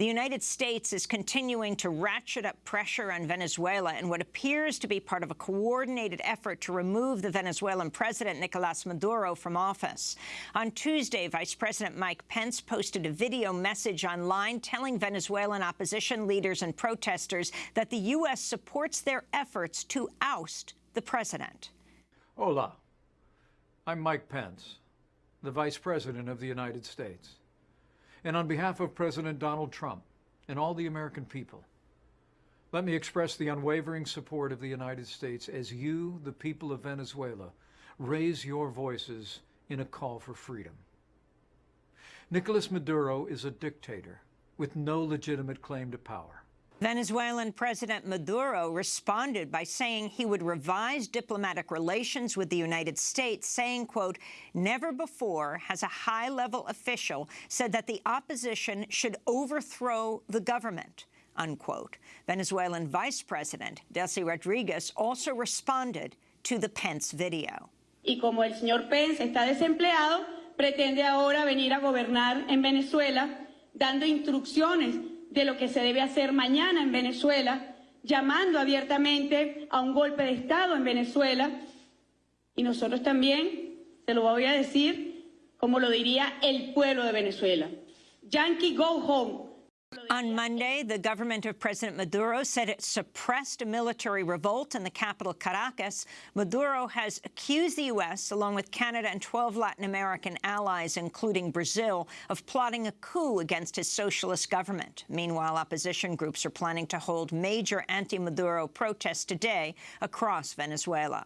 The United States is continuing to ratchet up pressure on Venezuela in what appears to be part of a coordinated effort to remove the Venezuelan president, Nicolas Maduro, from office. On Tuesday, Vice President Mike Pence posted a video message online telling Venezuelan opposition leaders and protesters that the U.S. supports their efforts to oust the president. Hola. I'm Mike Pence, the Vice President of the United States. And on behalf of President Donald Trump and all the American people, let me express the unwavering support of the United States as you, the people of Venezuela, raise your voices in a call for freedom. Nicolas Maduro is a dictator with no legitimate claim to power. Venezuelan President Maduro responded by saying he would revise diplomatic relations with the United States, saying, quote, never before has a high-level official said that the opposition should overthrow the government, unquote. Venezuelan Vice President Delcy Rodriguez also responded to the Pence video. Y como el señor Pence está desempleado, pretende ahora venir a gobernar en Venezuela dando instrucciones de lo que se debe hacer mañana en Venezuela, llamando abiertamente a un golpe de Estado en Venezuela. Y nosotros también, se lo voy a decir, como lo diría el pueblo de Venezuela. Yankee, go home. On Monday, the government of President Maduro said it suppressed a military revolt in the capital, Caracas. Maduro has accused the U.S., along with Canada and 12 Latin American allies, including Brazil, of plotting a coup against his socialist government. Meanwhile, opposition groups are planning to hold major anti-Maduro protests today across Venezuela.